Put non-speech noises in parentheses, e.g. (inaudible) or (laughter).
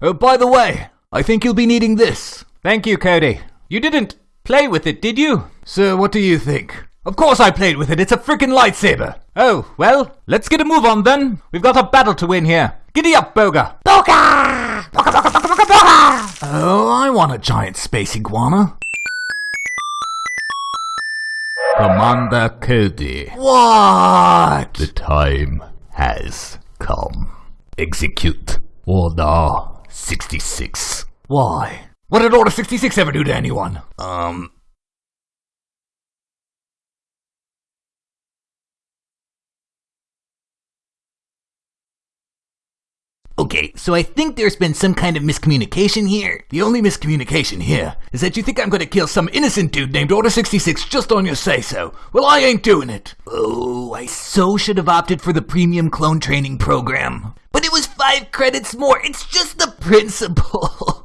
Oh, by the way, I think you'll be needing this. Thank you, Cody. You didn't play with it, did you? Sir, what do you think? Of course I played with it. It's a freaking lightsaber. Oh, well, let's get a move on then. We've got a battle to win here. Giddy up, Boga. Boga! Boga, boga, boga, boga, boga! Oh, I want a giant space iguana. Commander Cody, What? the time has come. Execute Order 66. Why? What did Order 66 ever do to anyone? Um, Okay, so I think there's been some kind of miscommunication here. The only miscommunication here is that you think I'm gonna kill some innocent dude named Order 66 just on your say so. Well, I ain't doing it. Oh, I so should have opted for the premium clone training program. Five credits more. It's just the principle. (laughs)